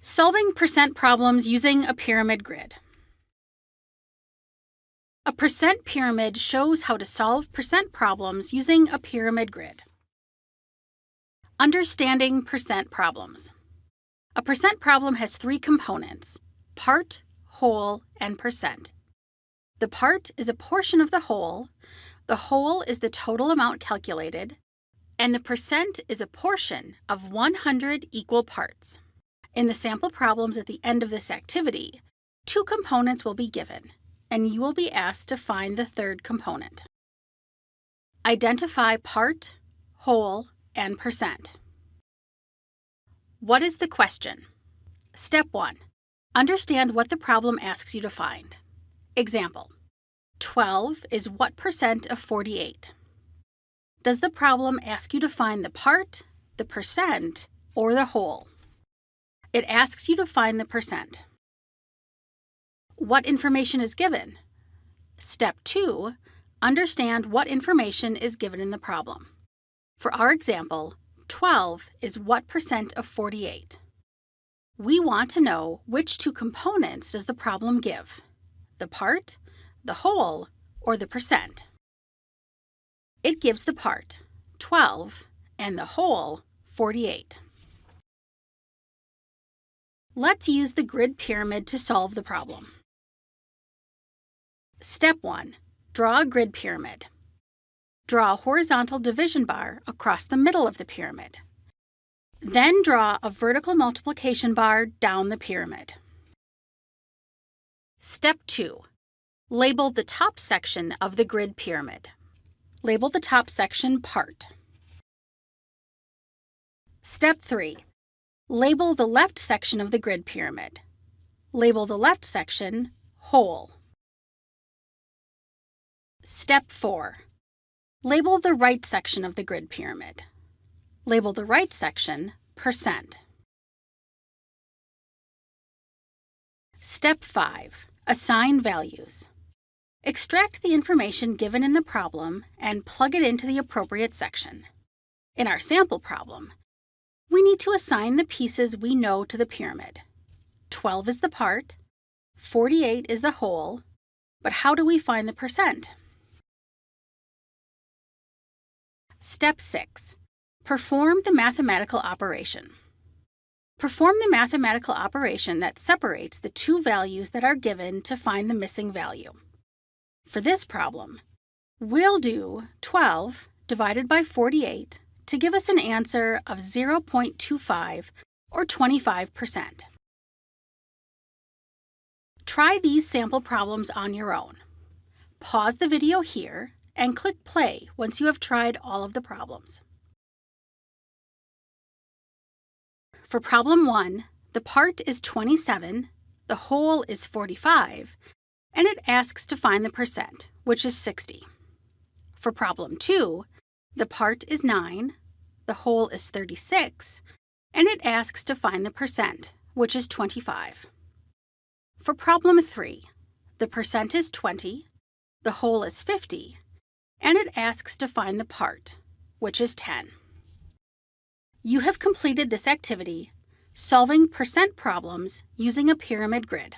Solving percent problems using a pyramid grid. A percent pyramid shows how to solve percent problems using a pyramid grid. Understanding percent problems. A percent problem has three components, part, whole, and percent. The part is a portion of the whole, the whole is the total amount calculated, and the percent is a portion of 100 equal parts. In the sample problems at the end of this activity, two components will be given, and you will be asked to find the third component. Identify part, whole, and percent. What is the question? Step 1. Understand what the problem asks you to find. Example. 12 is what percent of 48? Does the problem ask you to find the part, the percent, or the whole? It asks you to find the percent. What information is given? Step 2. Understand what information is given in the problem. For our example, 12 is what percent of 48? We want to know which two components does the problem give, the part, the whole, or the percent. It gives the part, 12, and the whole, 48. Let's use the grid pyramid to solve the problem. Step 1. Draw a grid pyramid. Draw a horizontal division bar across the middle of the pyramid. Then draw a vertical multiplication bar down the pyramid. Step 2. Label the top section of the grid pyramid. Label the top section Part. Step 3. Label the left section of the grid pyramid. Label the left section Whole. Step 4. Label the right section of the grid pyramid. Label the right section Percent. Step 5. Assign values. Extract the information given in the problem and plug it into the appropriate section. In our sample problem, we need to assign the pieces we know to the pyramid. 12 is the part, 48 is the whole, but how do we find the percent? Step 6. Perform the mathematical operation. Perform the mathematical operation that separates the two values that are given to find the missing value. For this problem, we'll do 12 divided by 48 to give us an answer of 0.25 or 25%. Try these sample problems on your own. Pause the video here and click play once you have tried all of the problems. For problem 1, the part is 27, the whole is 45, and it asks to find the percent, which is 60. For problem 2, the part is 9, the whole is 36, and it asks to find the percent, which is 25. For problem 3, the percent is 20, the whole is 50, and it asks to find the part, which is 10. You have completed this activity, solving percent problems using a pyramid grid.